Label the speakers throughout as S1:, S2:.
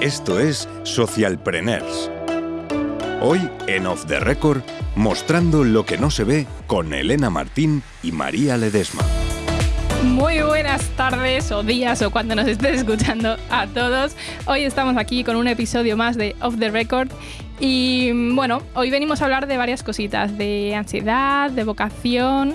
S1: Esto es Socialpreneurs. Hoy en Off the Record, mostrando lo que no se ve con Elena Martín y María Ledesma.
S2: Muy buenas tardes o días o cuando nos estés escuchando a todos. Hoy estamos aquí con un episodio más de Off the Record y bueno, hoy venimos a hablar de varias cositas, de ansiedad, de vocación,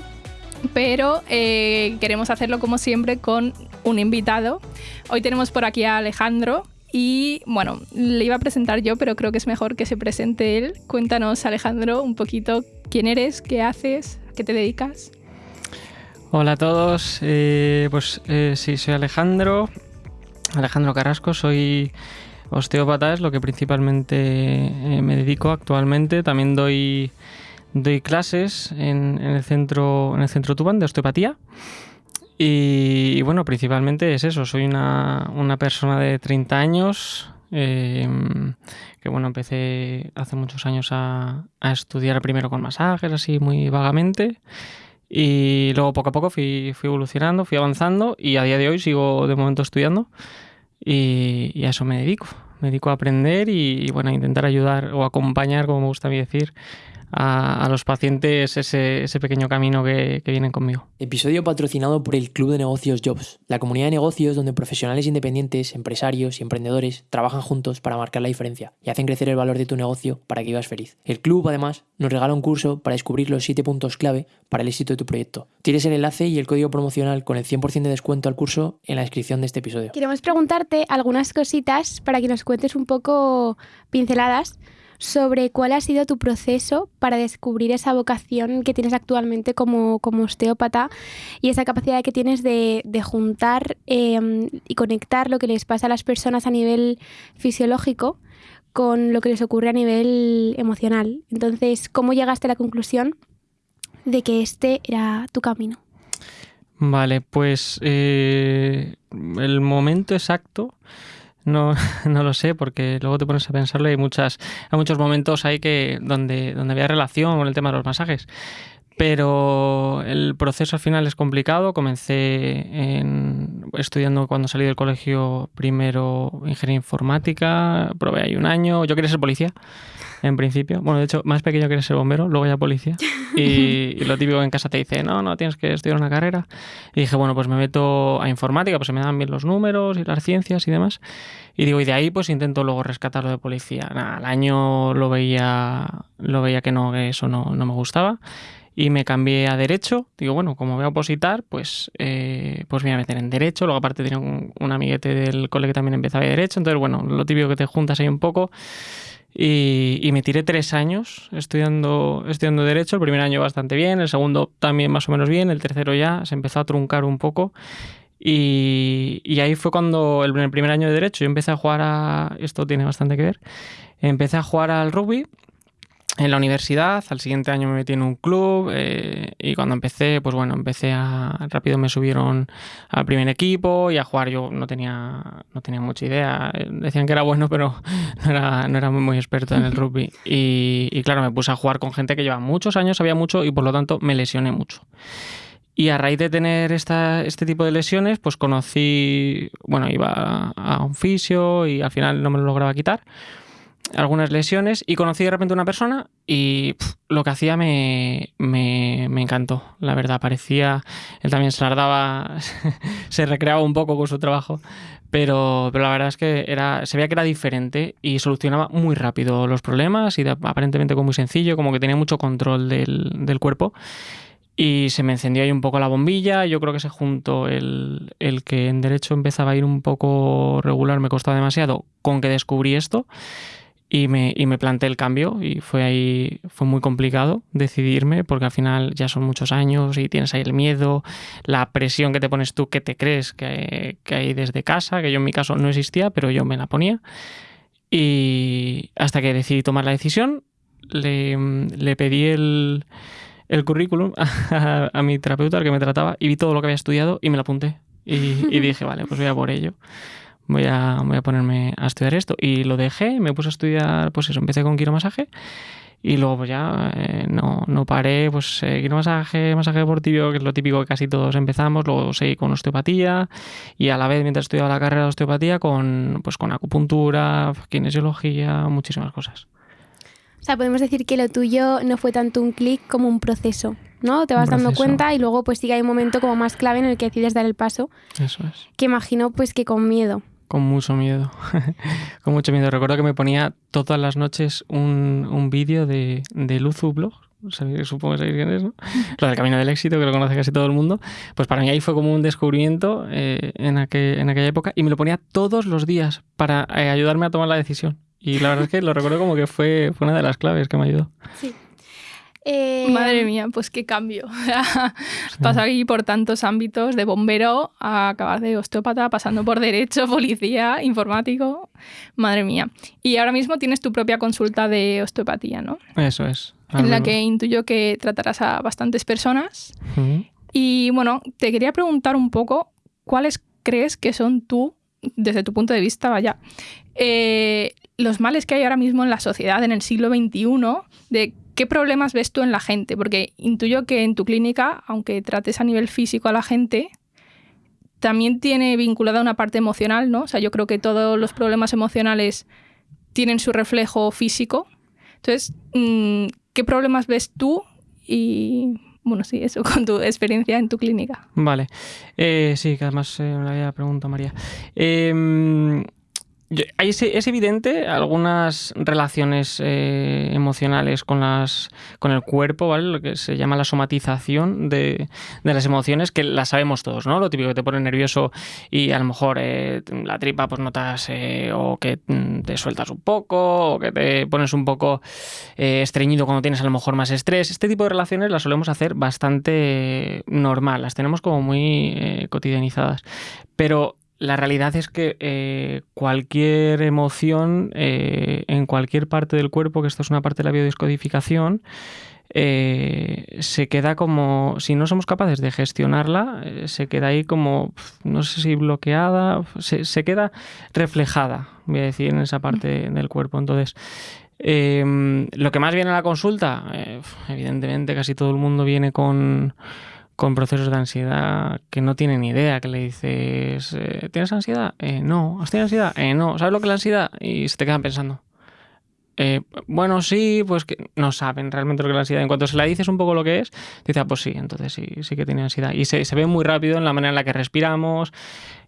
S2: pero eh, queremos hacerlo como siempre con un invitado. Hoy tenemos por aquí a Alejandro, y bueno, le iba a presentar yo, pero creo que es mejor que se presente él. Cuéntanos, Alejandro, un poquito quién eres, qué haces, a qué te dedicas.
S3: Hola a todos, eh, pues eh, sí, soy Alejandro, Alejandro Carrasco, soy osteópata, es lo que principalmente eh, me dedico actualmente. También doy, doy clases en, el centro, en el centro Tuban de osteopatía. Y, bueno, principalmente es eso, soy una, persona de 30 años, em, que bueno, empecé hace muchos años a, estudiar primero con masajes, así muy vagamente, y luego poco a poco fui, evolucionando, fui avanzando y a día de hoy sigo de momento estudiando y, a eso me dedico. Me dedico a aprender y, y, bueno, a intentar ayudar o acompañar, como me gusta a mí decir, a, los pacientes ese, ese pequeño camino que, que, vienen conmigo.
S4: Episodio patrocinado por el Club de Negocios Jobs, la comunidad de negocios donde profesionales independientes, empresarios y emprendedores trabajan juntos para marcar la diferencia y hacen crecer el valor de tu negocio para que vivas feliz. El club además nos regala un curso para descubrir los 7 puntos clave para el éxito de tu proyecto. Tienes el enlace y el código promocional con el 100% de descuento al curso en la descripción de este episodio.
S5: Queremos preguntarte algunas cositas para que nos cuentes un poco pinceladas sobre cuál ha sido tu proceso para descubrir esa vocación que tienes actualmente como, osteópata y esa capacidad que tienes de, juntar em, y conectar lo que les pasa a las personas a nivel fisiológico con lo que les ocurre a nivel emocional. Entonces, ¿cómo llegaste a la conclusión de que este era tu camino?
S3: Vale, pues eh, el momento exacto no, no lo sé, porque luego te pones a pensarlo y hay, muchas, hay muchos momentos ahí que, donde, donde había relación con el tema de los masajes. Pero el proceso al final es complicado. Comencé estudiando cuando salí del colegio primero ingeniería informática, probé ahí un año. Yo quería ser policía en principio. Bueno, de hecho, más pequeño quería ser bombero, luego ya policía. Y, lo típico en casa te dice, no, no, tienes que estudiar una carrera. Y dije, bueno, pues me meto a informática, pues se me dan bien los números y las ciencias y demás. Y digo, y de ahí pues intento luego rescatarlo de policía. Nada, al año lo veía, lo veía que no, que eso no, no me gustaba y me cambié a Derecho. Digo, bueno, como voy a opositar, pues, eh, pues me voy a meter en Derecho. Luego aparte tenía un, amiguete del cole que también empezaba de Derecho. Entonces, bueno, lo típico que te juntas ahí un poco. Y, me tiré tres años estudiando, estudiando Derecho. El primer año bastante bien, el segundo también más o menos bien, el tercero ya se empezó a truncar un poco. Y, y ahí fue cuando, el, el primer año de Derecho, yo empecé a jugar a... Esto tiene bastante que ver. Empecé a jugar al rugby en la universidad, al siguiente año me metí en un club eh, y cuando empecé, pues bueno, empecé a rápido me subieron al primer equipo y a jugar. Yo no tenía no tenía mucha idea, decían que era bueno pero no era, no era muy, experto en el rugby. Y, y, claro, me puse a jugar con gente que lleva muchos años, sabía mucho y por lo tanto me lesioné mucho. Y a raíz de tener esta, este tipo de lesiones, pues conocí, bueno, iba a un fisio y al final no me lo lograba quitar algunas lesiones y conocí de repente una persona y lo que hacía me, me, encantó, la verdad. Parecía, él también se lardaba, se recreaba un poco con su trabajo, pero, pero la verdad es que era, se veía que era diferente y solucionaba muy rápido los problemas y aparentemente como muy sencillo, como que tenía mucho control del, del cuerpo. Y se me encendió ahí un poco la bombilla. Yo creo que se juntó el, el que en derecho empezaba a ir un poco regular, me costaba demasiado, con que descubrí esto y me, y me planteé el cambio y fue ahí, fue muy complicado decidirme porque al final ya son muchos años y tienes ahí el miedo, la presión que te pones tú que te crees que, que hay desde casa, que yo en mi caso no existía, pero yo me la ponía. Y hasta que decidí tomar la decisión, le, le pedí el, el currículum a, a, mi terapeuta, al que me trataba, y vi todo lo que había estudiado y me lo apunté. Y, y dije, vale, pues voy a por ello voy a, voy a ponerme a estudiar esto. Y lo dejé, me puse a estudiar, pues eso, empecé con quiromasaje Y luego pues ya eh, no, no paré, pues seguir masaje, masaje deportivo, que es lo típico que casi todos empezamos, luego seguí con osteopatía y a la vez mientras estudiaba la carrera de osteopatía con, pues, con acupuntura, kinesiología, muchísimas cosas.
S5: O sea, podemos decir que lo tuyo no fue tanto un clic como un proceso, ¿no? Te vas dando cuenta y luego pues sí que hay un momento como más clave en el que decides dar el paso,
S3: Eso es.
S5: que imagino pues que con miedo.
S3: Con mucho miedo. con mucho miedo. Recuerdo que me ponía todas las noches un, un vídeo de, de Luzu Blog. Supongo que sabéis quién es, ¿no? Lo del camino del éxito, que lo conoce casi todo el mundo. Pues para mí ahí fue como un descubrimiento eh, en, aquel- en aquella época y me lo ponía todos los días para eh, ayudarme a tomar la decisión. Y la verdad es que lo recuerdo como que fue, fue una de las claves que me ayudó.
S5: Eh,
S2: Madre mía, pues qué cambio. Pasar aquí por tantos ámbitos, de bombero a acabar de osteópata, pasando por derecho, policía, informático. Madre mía. Y ahora mismo tienes tu propia consulta de osteopatía, ¿no?
S3: Eso es.
S2: En la que intuyo que tratarás a bastantes personas. Y bueno, te quería preguntar un poco cuáles crees que son tú, desde tu punto de vista, vaya, eh, los males que hay ahora mismo en la sociedad en el siglo XXI, de qué problemas ves tú en la gente, porque intuyo que en tu clínica, aunque trates a nivel físico a la gente, también tiene vinculada una parte emocional, ¿no? O sea, yo creo que todos los problemas emocionales tienen su reflejo físico. Entonces, mm, ¿qué problemas ves tú? Y bueno, sí, eso con tu experiencia en tu clínica.
S3: Vale. Eh, sí, que además eh, me la había preguntado María. Hay- es, evidente algunas relaciones eh, emocionales con, las, con el cuerpo, ¿vale? Lo que se llama la somatización de, de las emociones, que las sabemos todos, ¿no? Lo típico que te pone nervioso y a lo mejor eh, la tripa pues notas eh, o que mm, te sueltas un poco o que te pones un poco estreñido cuando tienes a lo mejor más estrés. Este tipo de relaciones las solemos hacer bastante normal, las tenemos como muy cotidianizadas. Pero la realidad es que eh, cualquier emoción eh, en cualquier parte del cuerpo, que esto es una parte de la biodescodificación, eh, se queda como, si no somos capaces de gestionarla, se queda ahí como, no sé si bloqueada, se, se queda reflejada, voy a decir, en esa parte del cuerpo. Entonces, eh, lo que más viene a la consulta, evidentemente casi todo el mundo viene con, con procesos de ansiedad que no tienen idea, que le dices, eh, ¿tienes ansiedad? Eh, no. ¿Has tenido ansiedad? Eh, no. ¿Sabes lo que es la ansiedad? Y se te quedan pensando. Bueno, sí, pues que no saben realmente lo que es la ansiedad. En cuanto se la dices un poco lo que es, dice, ah, pues sí, entonces sí, sí que tiene ansiedad. Y se, se ve muy rápido en la manera en la que respiramos.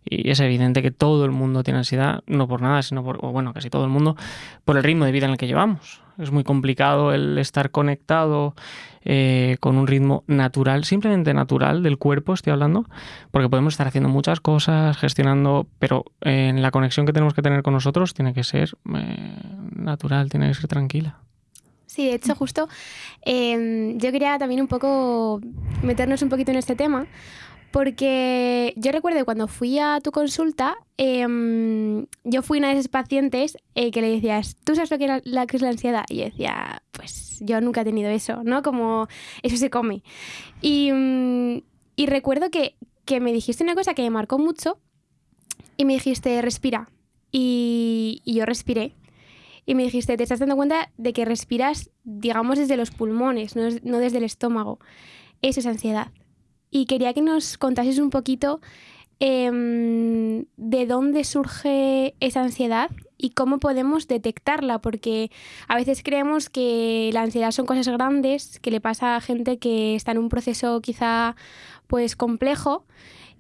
S3: Y es evidente que todo el mundo tiene ansiedad, no por nada, sino por, bueno, casi todo el mundo, por el ritmo de vida en el que llevamos. Es muy complicado el estar conectado eh, con un ritmo natural, simplemente natural del cuerpo, estoy hablando, porque podemos estar haciendo muchas cosas, gestionando, pero eh, en la conexión que tenemos que tener con nosotros tiene que ser eh, natural, tiene que ser tranquila.
S5: Sí, de hecho, justo eh, yo quería también un poco meternos un poquito en este tema, porque yo recuerdo cuando fui a tu consulta, em, yo fui una de esas pacientes eh, que le decías, ¿tú sabes lo que, era- la, es la ansiedad? Y yo decía, pues yo nunca he tenido eso, ¿no? Como eso se come. Y, mm, recuerdo que, que me dijiste una cosa que me marcó mucho y me dijiste, respira. Y, yo respiré. Y me dijiste, te estás dando cuenta de que respiras, digamos, desde los pulmones, no, no desde el estómago. Eso es ansiedad. Y quería que nos contases un poquito em, de dónde surge esa ansiedad y cómo podemos detectarla, porque a veces creemos que la ansiedad son cosas grandes, que le pasa a gente que está en un proceso quizá pues complejo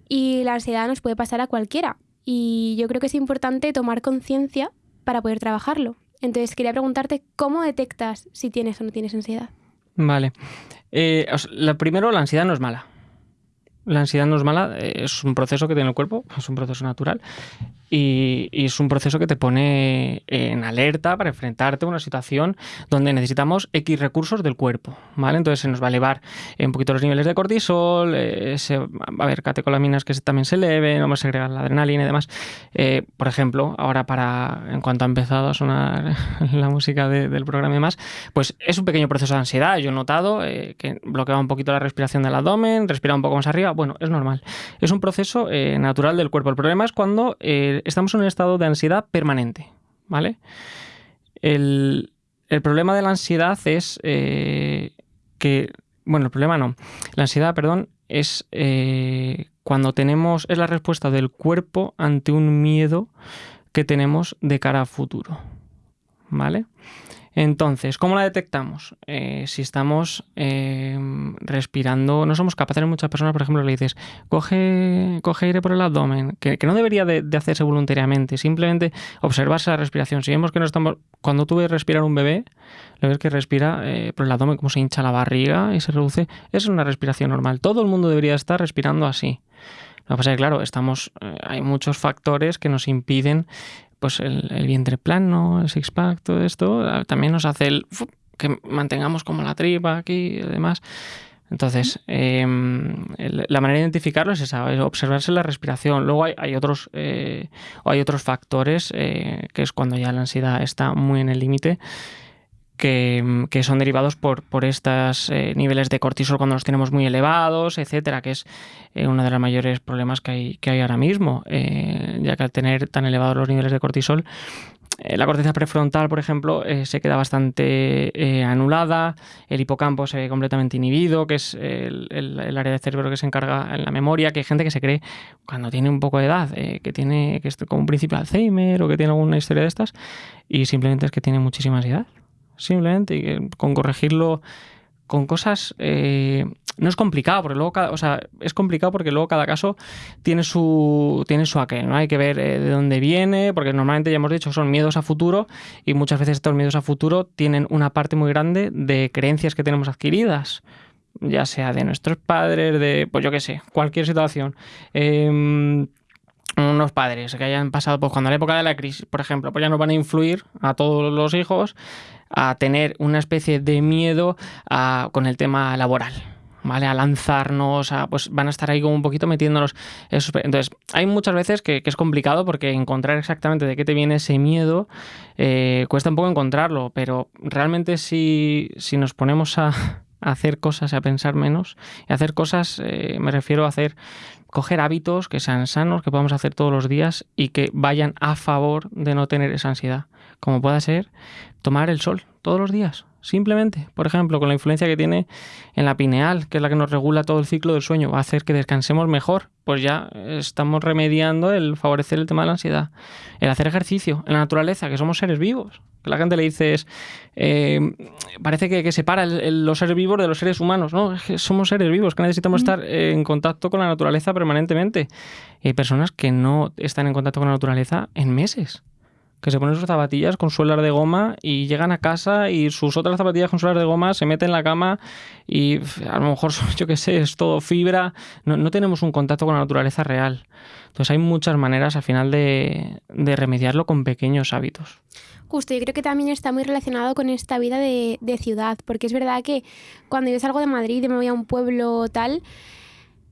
S5: y la ansiedad nos puede pasar a cualquiera. Y yo creo que es importante tomar conciencia para poder trabajarlo. Entonces quería preguntarte cómo detectas si tienes o no tienes ansiedad.
S3: Vale. Eh, primero, la ansiedad no es mala. La ansiedad no es mala, eh, es un proceso que tiene el cuerpo, es un proceso natural y, es un proceso que te pone en alerta para enfrentarte a una situación donde necesitamos X recursos del cuerpo, ¿vale? Entonces se nos va a elevar un poquito los niveles de cortisol, eh, se, va a haber catecolaminas que también se eleven, vamos a segregar la adrenalina y demás. Eh, por ejemplo, ahora para, en cuanto ha empezado a sonar la música de- del programa y demás, pues es un pequeño proceso de ansiedad. Yo he notado eh, que bloqueaba un poquito la respiración del abdomen, respiraba un poco más arriba. Bueno, es normal. Es un proceso natural del cuerpo. El problema es cuando estamos en un estado de ansiedad permanente, ¿vale? El, el problema de la ansiedad es eh, que, bueno, el problema no, la ansiedad, perdón, es eh, cuando tenemos, es la respuesta del cuerpo ante un miedo que tenemos de cara a futuro, ¿vale? Entonces, ¿cómo la detectamos? Eh, si estamos eh, respirando, no somos capaces, muchas personas, por ejemplo, le dices, coge, coge aire por el abdomen, que, no debería de, hacerse voluntariamente, simplemente observarse la respiración. Si vemos que no estamos, cuando tú ves respirar un bebé, lo ves que respira eh, por el abdomen, como se hincha la barriga y se reduce, es una respiración normal. Todo el mundo debería estar respirando así. Lo que pasa es que, claro, estamos, hay muchos factores que nos impiden pues el, vientre plano, el six-pack, todo esto, ah, también nos hace el, que mantengamos como la tripa aquí y demás. Entonces, em, la manera de identificarlo es esa, es observarse la respiración. Luego hay, otros, eh, hay otros factores, eh, que es cuando ya la ansiedad está muy en el límite, que, son derivados por, por estos eh, niveles de cortisol cuando los tenemos muy elevados, etcétera, que es eh, uno de los mayores problemas que hay, que hay ahora mismo, eh, ya que al tener tan elevados los niveles de cortisol, la corteza prefrontal, por ejemplo, se queda bastante anulada, el hipocampo se ve completamente inhibido, que es el, el, área del cerebro que se encarga en la memoria, que hay gente que se cree cuando tiene un poco de edad, que tiene que es como un principio de Alzheimer o que tiene alguna historia de estas, y simplemente es que tiene muchísima ansiedad simplemente, y con corregirlo con cosas eh, no es complicado porque luego cada, o sea, es complicado porque luego cada caso tiene su tiene su aquel no hay que ver eh, de dónde viene porque normalmente ya hemos dicho son miedos a futuro y muchas veces estos miedos a futuro tienen una parte muy grande de creencias que tenemos adquiridas ya sea de nuestros padres de pues yo qué sé cualquier situación. Em, unos padres que hayan pasado, pues cuando la época de la crisis, por ejemplo, pues ya nos van a influir a todos los hijos a tener una especie de miedo con el tema laboral. ¿vale? A lanzarnos, a, pues van a estar ahí como un poquito metiéndonos. Entonces, hay muchas veces que, es complicado porque encontrar exactamente de qué te viene ese miedo eh, cuesta un poco encontrarlo, pero realmente si, si nos ponemos hacer cosas, a pensar menos, y hacer cosas, eh, me refiero a hacer coger hábitos que sean sanos, que podamos hacer todos los días y que vayan a favor de no tener esa ansiedad. Como pueda ser tomar el sol todos los días, simplemente. Por ejemplo, con la influencia que tiene en la pineal, que es la que nos regula todo el ciclo del sueño, va a hacer que descansemos mejor. Pues ya estamos remediando el favorecer el tema de la ansiedad. El hacer ejercicio en la naturaleza, que somos seres vivos. Que la gente le dice es, eh, parece que, separa los seres vivos de los seres humanos. No, es que somos seres vivos, que necesitamos estar en contacto con la naturaleza permanentemente. Y hay personas que no están en contacto con la naturaleza en meses que se ponen sus zapatillas con suelas de goma y llegan a casa y sus otras zapatillas con suelas de goma se meten en la cama y a lo mejor, yo qué sé, es todo fibra. No, tenemos un contacto con la naturaleza real. Entonces hay muchas maneras al final de, remediarlo con pequeños hábitos.
S5: Justo, yo creo que también está muy relacionado con esta vida de, de, ciudad, porque es verdad que cuando yo salgo de Madrid y me voy a un pueblo tal,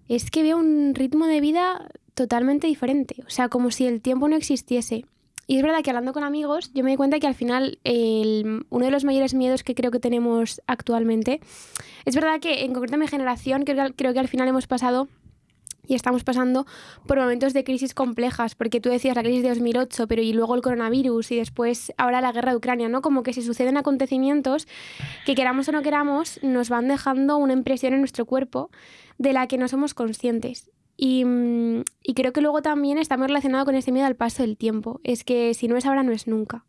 S5: es que veo un ritmo de vida totalmente diferente, o sea, como si el tiempo no existiese. Y es verdad que hablando con amigos, yo me di cuenta que al final uno de los mayores miedos que creo que tenemos actualmente, es verdad que en concreto mi generación creo, creo que al final hemos pasado y estamos pasando por momentos de crisis complejas, porque tú decías la crisis de 2008, pero y luego el coronavirus y después ahora la guerra de Ucrania, ¿no? Como que si suceden acontecimientos que queramos o no queramos, nos van dejando una impresión en nuestro cuerpo de la que no somos conscientes. Mm, y, creo que luego también está muy relacionado con ese miedo al paso del tiempo. Es que si no es ahora, no es nunca.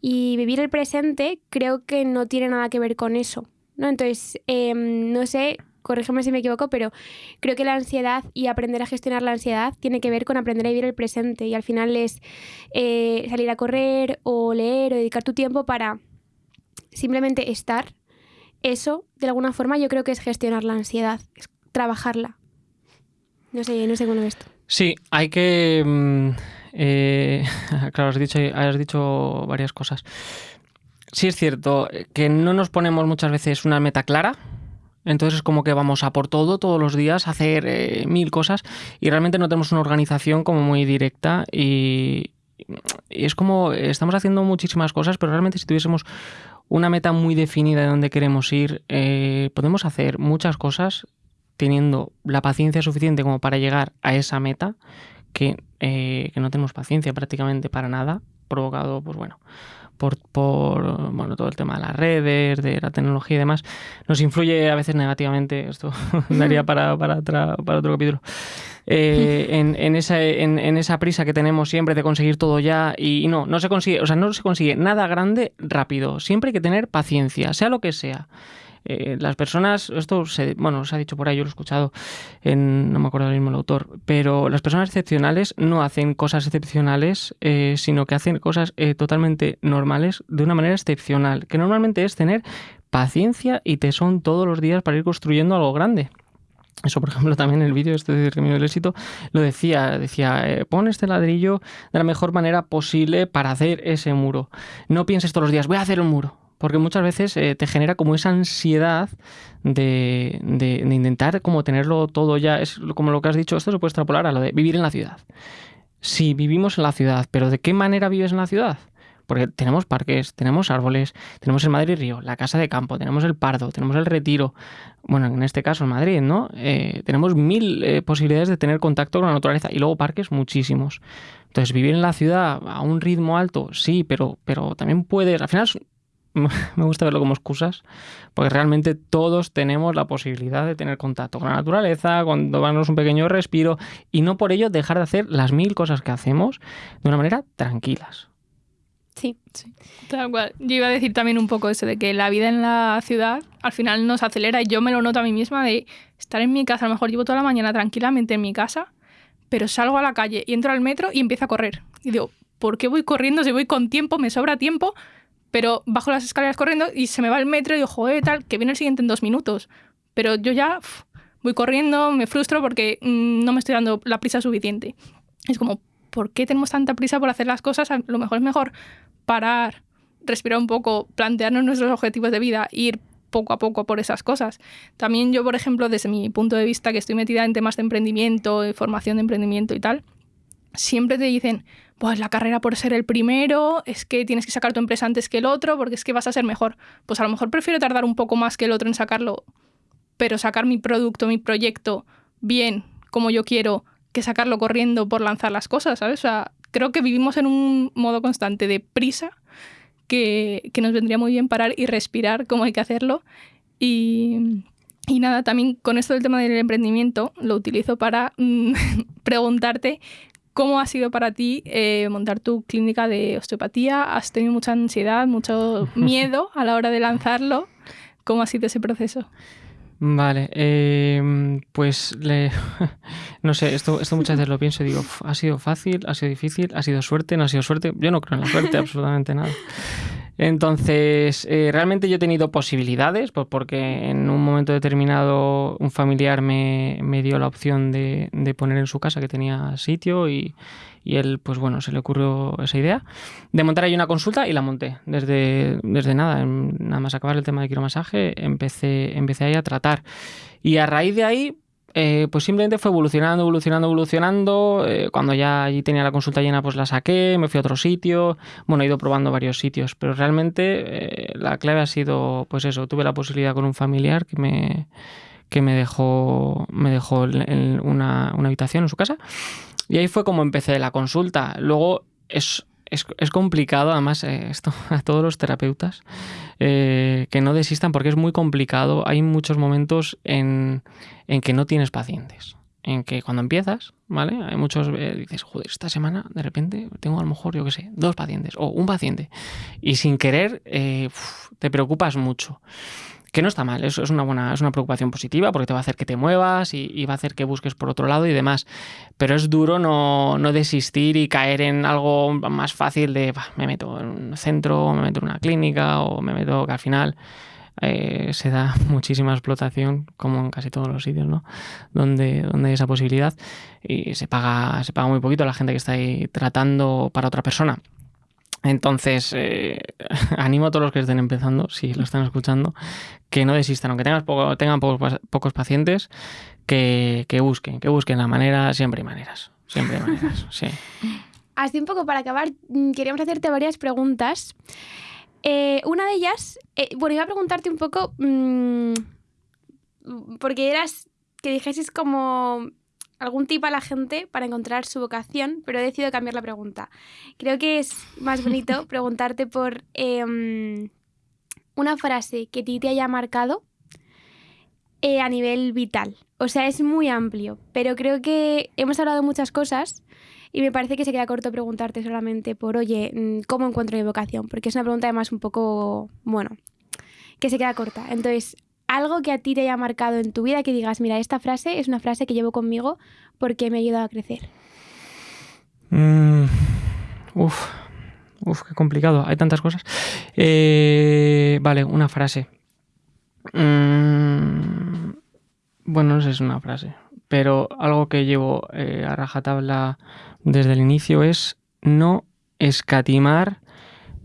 S5: Y vivir el presente creo que no tiene nada que ver con eso. ¿no? Entonces, em, no sé, corrígeme si me equivoco, pero creo que la ansiedad y aprender a gestionar la ansiedad tiene que ver con aprender a vivir el presente. Y al final es eh, salir a correr o leer o dedicar tu tiempo para simplemente estar. Eso, de alguna forma, yo creo que es gestionar la ansiedad, es trabajarla. No sé, no sé cómo esto.
S3: Sí, hay que... Mm, eh, claro, has dicho, has dicho varias cosas. Sí es cierto que no nos ponemos muchas veces una meta clara, entonces es como que vamos a por todo todos los días, a hacer eh, mil cosas y realmente no tenemos una organización como muy directa y, es como estamos haciendo muchísimas cosas, pero realmente si tuviésemos una meta muy definida de dónde queremos ir, eh, podemos hacer muchas cosas teniendo la paciencia suficiente como para llegar a esa meta, que, eh, que no tenemos paciencia prácticamente para nada, provocado, pues bueno, por, por bueno, todo el tema de las redes, de la tecnología y demás, nos influye a veces negativamente. Esto daría para, para, para otro capítulo. Eh, en, en, esa, en, esa prisa que tenemos siempre de conseguir todo ya y, no, no se consigue, o sea, no se consigue nada grande rápido. Siempre hay que tener paciencia, sea lo que sea. Eh, las personas, esto se, bueno, se ha dicho por ahí, yo lo he escuchado, en, no me acuerdo del mismo el autor, pero las personas excepcionales no hacen cosas excepcionales, eh, sino que hacen cosas eh, totalmente normales de una manera excepcional, que normalmente es tener paciencia y tesón todos los días para ir construyendo algo grande. Eso, por ejemplo, también en el vídeo este del Camino del Éxito lo decía, decía, eh, pon este ladrillo de la mejor manera posible para hacer ese muro. No pienses todos los días, voy a hacer un muro porque muchas veces eh, te genera como esa ansiedad de, de, intentar como tenerlo todo ya, es como lo que has dicho, esto se puede extrapolar a lo de vivir en la ciudad. Sí, vivimos en la ciudad, pero ¿de qué manera vives en la ciudad? Porque tenemos parques, tenemos árboles, tenemos el Madrid Río, la Casa de Campo, tenemos el Pardo, tenemos el Retiro, bueno, en este caso en Madrid, ¿no? Eh, tenemos mil eh, posibilidades de tener contacto con la naturaleza y luego parques muchísimos. Entonces, vivir en la ciudad a un ritmo alto, sí, pero, pero también puedes, al final me gusta verlo como excusas, porque realmente todos tenemos la posibilidad de tener contacto con la naturaleza, cuando vamos un pequeño respiro, y no por ello dejar de hacer las mil cosas que hacemos de una manera tranquilas.
S5: Sí, sí.
S2: Tal cual. Yo iba a decir también un poco eso de que la vida en la ciudad al final nos acelera y yo me lo noto a mí misma de estar en mi casa, a lo mejor llevo toda la mañana tranquilamente en mi casa, pero salgo a la calle y entro al metro y empiezo a correr. Y digo, ¿por qué voy corriendo si voy con tiempo, me sobra tiempo? Pero bajo las escaleras corriendo y se me va el metro y digo, joder, tal, que viene el siguiente en dos minutos. Pero yo ya voy corriendo, me frustro porque mm, no me estoy dando la prisa suficiente. Es como, ¿por qué tenemos tanta prisa por hacer las cosas? A lo mejor es mejor parar, respirar un poco, plantearnos nuestros objetivos de vida, ir poco a poco por esas cosas. También yo, por ejemplo, desde mi punto de vista, que estoy metida en temas de emprendimiento, de formación de emprendimiento y tal, siempre te dicen, pues la carrera por ser el primero, es que tienes que sacar tu empresa antes que el otro, porque es que vas a ser mejor. Pues a lo mejor prefiero tardar un poco más que el otro en sacarlo, pero sacar mi producto, mi proyecto bien, como yo quiero, que sacarlo corriendo por lanzar las cosas, ¿sabes? O sea, creo que vivimos en un modo constante de prisa que, que nos vendría muy bien parar y respirar como hay que hacerlo. Y, y nada, también con esto del tema del emprendimiento lo utilizo para mm, preguntarte ¿Cómo ha sido para ti eh, montar tu clínica de osteopatía? ¿Has tenido mucha ansiedad, mucho miedo a la hora de lanzarlo? ¿Cómo ha sido ese proceso?
S3: Vale, eh, pues le, no sé, esto, esto muchas veces lo pienso y digo, ha sido fácil, ha sido difícil, ha sido suerte, no ha sido suerte. Yo no creo en la suerte, absolutamente nada. Entonces, eh, realmente yo he tenido posibilidades, pues porque en un momento determinado un familiar me, me dio la opción de, de, poner en su casa que tenía sitio y, y, él, pues bueno, se le ocurrió esa idea de montar ahí una consulta y la monté. Desde, desde nada, nada más acabar el tema de quiromasaje, empecé, empecé ahí a tratar. Y a raíz de ahí, eh, pues simplemente fue evolucionando, evolucionando, evolucionando. Eh, cuando ya allí tenía la consulta llena, pues la saqué, me fui a otro sitio. Bueno, he ido probando varios sitios, pero realmente eh, la clave ha sido, pues eso, tuve la posibilidad con un familiar que me, que me dejó, me dejó en una, una habitación en su casa. Y ahí fue como empecé la consulta. Luego es es, es, complicado, además, eh, esto a todos los terapeutas, eh, que no desistan porque es muy complicado. Hay muchos momentos en, en, que no tienes pacientes. En que cuando empiezas, ¿vale? Hay muchos, eh, dices, joder, esta semana de repente tengo a lo mejor, yo qué sé, dos pacientes o un paciente. Y sin querer, te preocupas mucho que no está mal, eso es una buena, es una preocupación positiva porque te va a hacer que te muevas y, va a hacer que busques por otro lado y demás. Pero es duro no, desistir y caer en algo más fácil de me meto en un centro, me meto en una clínica o me meto que al final eh, se da muchísima explotación, como en casi todos los sitios, ¿no? Donde, donde hay esa posibilidad y se paga, se paga muy poquito a la gente que está ahí tratando para otra persona. Entonces, eh, animo a todos los que estén empezando, si lo están escuchando, que no desistan, aunque tengan, poco, tengan pocos, pocos pacientes, que, que, busquen, que busquen la manera, siempre hay maneras, siempre hay maneras, sí.
S5: Así un poco para acabar, mm, queríamos hacerte varias preguntas. Eh, una de ellas, eh, bueno, iba a preguntarte un poco, mmm, porque eras, que dijeses como algún tip a la gente para encontrar su vocación, pero he decidido cambiar la pregunta. Creo que es más bonito preguntarte por em, una frase que a ti te haya marcado eh, a nivel vital. O sea, es muy amplio, pero creo que hemos hablado de muchas cosas y me parece que se queda corto preguntarte solamente por, oye, mm, ¿cómo encuentro mi vocación? Porque es una pregunta además un poco, bueno, que se queda corta. Entonces, algo que a ti te haya marcado en tu vida que digas, mira, esta frase es una frase que llevo conmigo porque me ha ayudado a crecer.
S3: Mm, uf, uf, qué complicado. Hay tantas cosas. Eh, vale, una frase. Mm, bueno, no sé si es una frase, pero algo que llevo eh, a rajatabla desde el inicio es no escatimar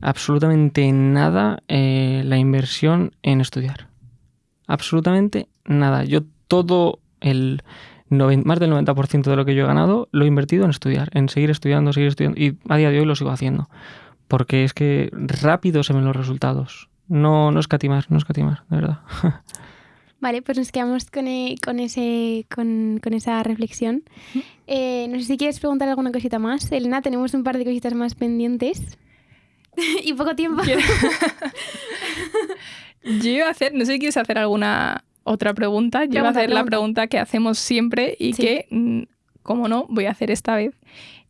S3: absolutamente nada eh, la inversión en estudiar. Absolutamente nada. Yo todo el más del 90% de lo que yo he ganado lo he invertido en estudiar, en seguir estudiando, seguir estudiando. Y a día de hoy lo sigo haciendo. Porque es que rápido se ven los resultados. No, no escatimar, no escatimar, de verdad.
S5: Vale, pues nos quedamos con, e, con ese, con, con, esa reflexión. Eh, no sé si quieres preguntar alguna cosita más. Elena, tenemos un par de cositas más pendientes. y poco tiempo.
S2: Yo iba a hacer, no sé si quieres hacer alguna otra pregunta. Yo iba a hacer la pregunta que hacemos siempre y que, mm, como no, voy a hacer esta vez.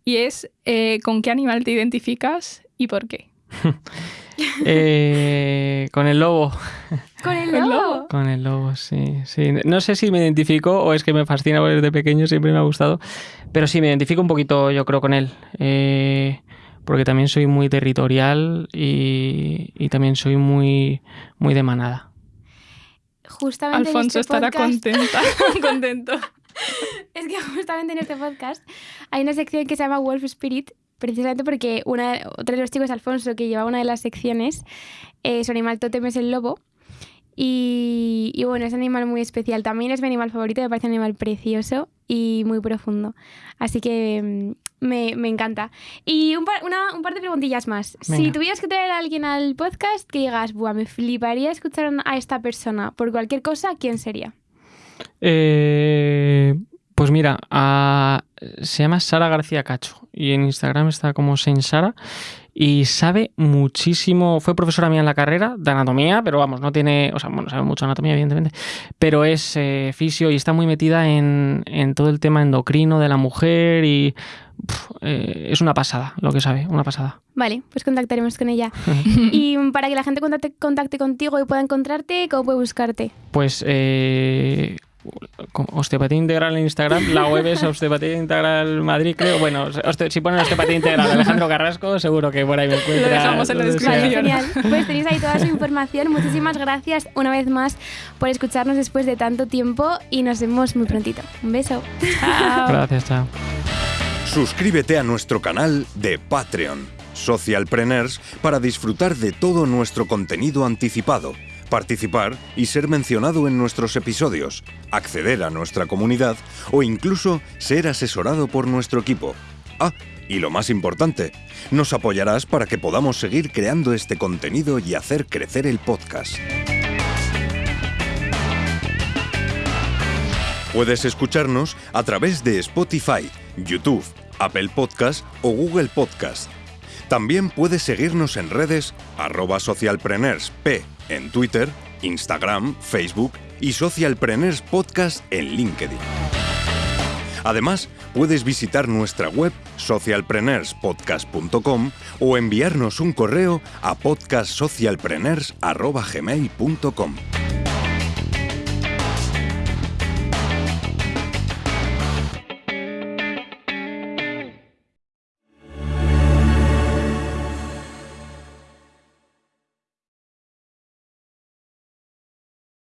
S2: Y es, eh, ¿con qué animal te identificas y por qué?
S3: eh, con el lobo.
S5: ¿Con el lobo?
S3: Con el lobo, sí, sí. No sé si me identifico o es que me fascina porque desde pequeño siempre me ha gustado, pero sí, me identifico un poquito, yo creo, con él. Eh, porque también soy muy territorial y, y también soy muy, muy de manada.
S5: Justamente
S2: Alfonso
S5: en este
S2: estará
S5: podcast...
S2: contenta, contento.
S5: es que justamente en este podcast hay una sección que se llama Wolf Spirit, precisamente porque una, otro de los chicos, Alfonso, que lleva una de las secciones, eh, su animal tótem es el lobo. Y, y, bueno, es un animal muy especial. También es mi animal favorito, me parece un animal precioso y muy profundo. Así que mm, me, me encanta. Y un par, una, un par de preguntillas más.
S3: Venga.
S5: Si tuvieras que traer a alguien al podcast que digas, Buah, me fliparía escuchar a esta persona por cualquier cosa, ¿quién sería?
S3: Eh, pues mira, a- se llama Sara García Cacho y en Instagram está como Saint Sara y sabe muchísimo, fue profesora mía en la carrera de anatomía, pero vamos, no tiene, o sea, bueno, sabe mucho anatomía evidentemente, pero es eh, fisio y está muy metida en, en todo el tema endocrino de la mujer y eh, es una pasada lo que sabe, una pasada.
S5: Vale, pues contactaremos con ella. y para que la gente contacte, contacte contigo y pueda encontrarte, ¿cómo puede buscarte?
S3: Pues eh, osteopatía integral en Instagram, la web es osteopatía integral Madrid, creo. Bueno, oste- si ponen osteopatía integral Alejandro Carrasco, seguro que por ahí me encuentra.
S2: dejamos en la.
S5: Vale,
S2: descripción.
S5: genial. Pues tenéis ahí toda su información. Muchísimas gracias una vez más por escucharnos después de tanto tiempo y nos vemos muy prontito. Un beso.
S3: Gracias, chao.
S1: Suscríbete a nuestro canal de Patreon, Socialpreneurs, para disfrutar de todo nuestro contenido anticipado, participar y ser mencionado en nuestros episodios, acceder a nuestra comunidad o incluso ser asesorado por nuestro equipo. Ah, y lo más importante, nos apoyarás para que podamos seguir creando este contenido y hacer crecer el podcast. Puedes escucharnos a través de Spotify, YouTube, Apple Podcast o Google Podcast. También puedes seguirnos en redes arroba socialpreneursp en Twitter, Instagram, Facebook y Socialpreneurs Podcast en LinkedIn. Además, puedes visitar nuestra web socialpreneurspodcast.com o enviarnos un correo a podcastsocialpreneurs.gmail.com.